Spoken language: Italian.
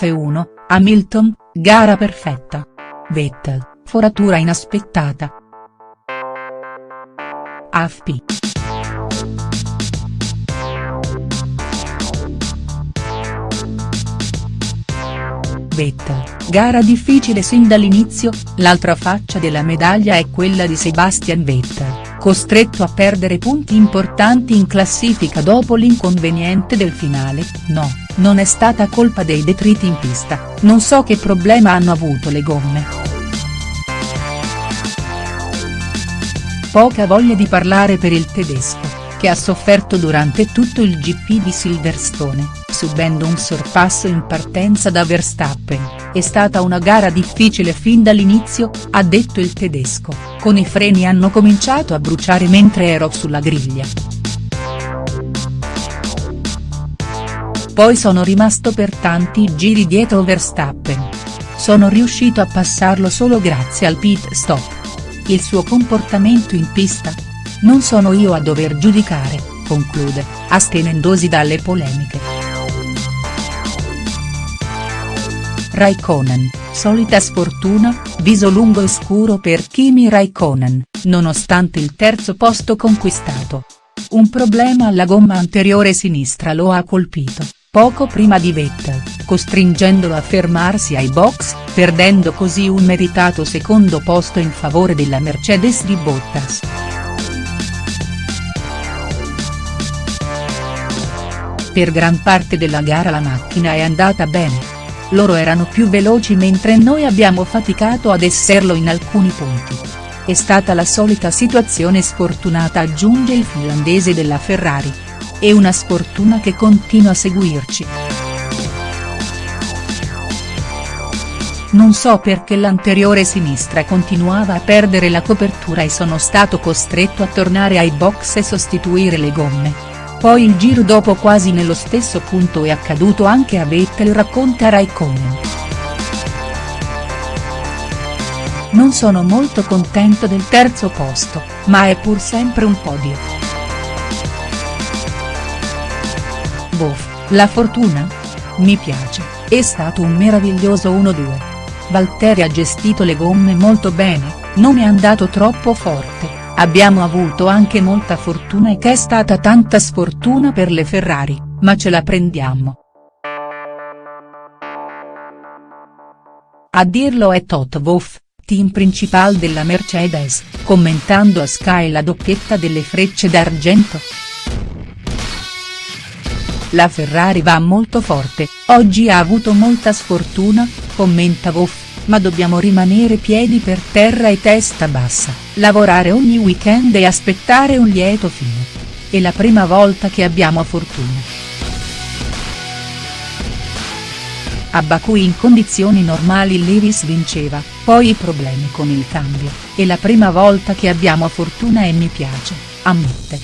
F1, Hamilton, gara perfetta. Vettel, foratura inaspettata. AFP. Vettel, gara difficile sin dall'inizio, l'altra faccia della medaglia è quella di Sebastian Vettel, costretto a perdere punti importanti in classifica dopo l'inconveniente del finale, no, non è stata colpa dei detriti in pista, non so che problema hanno avuto le gomme. Poca voglia di parlare per il tedesco, che ha sofferto durante tutto il GP di Silverstone, subendo un sorpasso in partenza da Verstappen, è stata una gara difficile fin dall'inizio, ha detto il tedesco, con i freni hanno cominciato a bruciare mentre ero sulla griglia. Poi sono rimasto per tanti giri dietro Verstappen. Sono riuscito a passarlo solo grazie al pit stop il suo comportamento in pista? Non sono io a dover giudicare, conclude, astenendosi dalle polemiche. Raikkonen, solita sfortuna, viso lungo e scuro per Kimi Raikkonen, nonostante il terzo posto conquistato. Un problema alla gomma anteriore sinistra lo ha colpito, poco prima di Vettel, costringendolo a fermarsi ai box, perdendo così un meritato secondo posto in favore della Mercedes di Bottas. Per gran parte della gara la macchina è andata bene. Loro erano più veloci mentre noi abbiamo faticato ad esserlo in alcuni punti. È stata la solita situazione sfortunata aggiunge il finlandese della Ferrari. E una sfortuna che continua a seguirci. Non so perché l'anteriore sinistra continuava a perdere la copertura e sono stato costretto a tornare ai box e sostituire le gomme. Poi il giro dopo quasi nello stesso punto è accaduto anche a Vettel racconta Raikkonen. Non sono molto contento del terzo posto, ma è pur sempre un podio. Boff, la fortuna? Mi piace, è stato un meraviglioso 1-2. Valtteri ha gestito le gomme molto bene, non è andato troppo forte, abbiamo avuto anche molta fortuna e che è stata tanta sfortuna per le Ferrari, ma ce la prendiamo. A dirlo è Toto Wolff, team principal della Mercedes, commentando a Sky la doppietta delle frecce d'argento. La Ferrari va molto forte, oggi ha avuto molta sfortuna, commenta Wolff, ma dobbiamo rimanere piedi per terra e testa bassa, lavorare ogni weekend e aspettare un lieto fine. È la prima volta che abbiamo fortuna. A Baku in condizioni normali Lewis vinceva, poi i problemi con il cambio, è la prima volta che abbiamo fortuna e mi piace, ammette.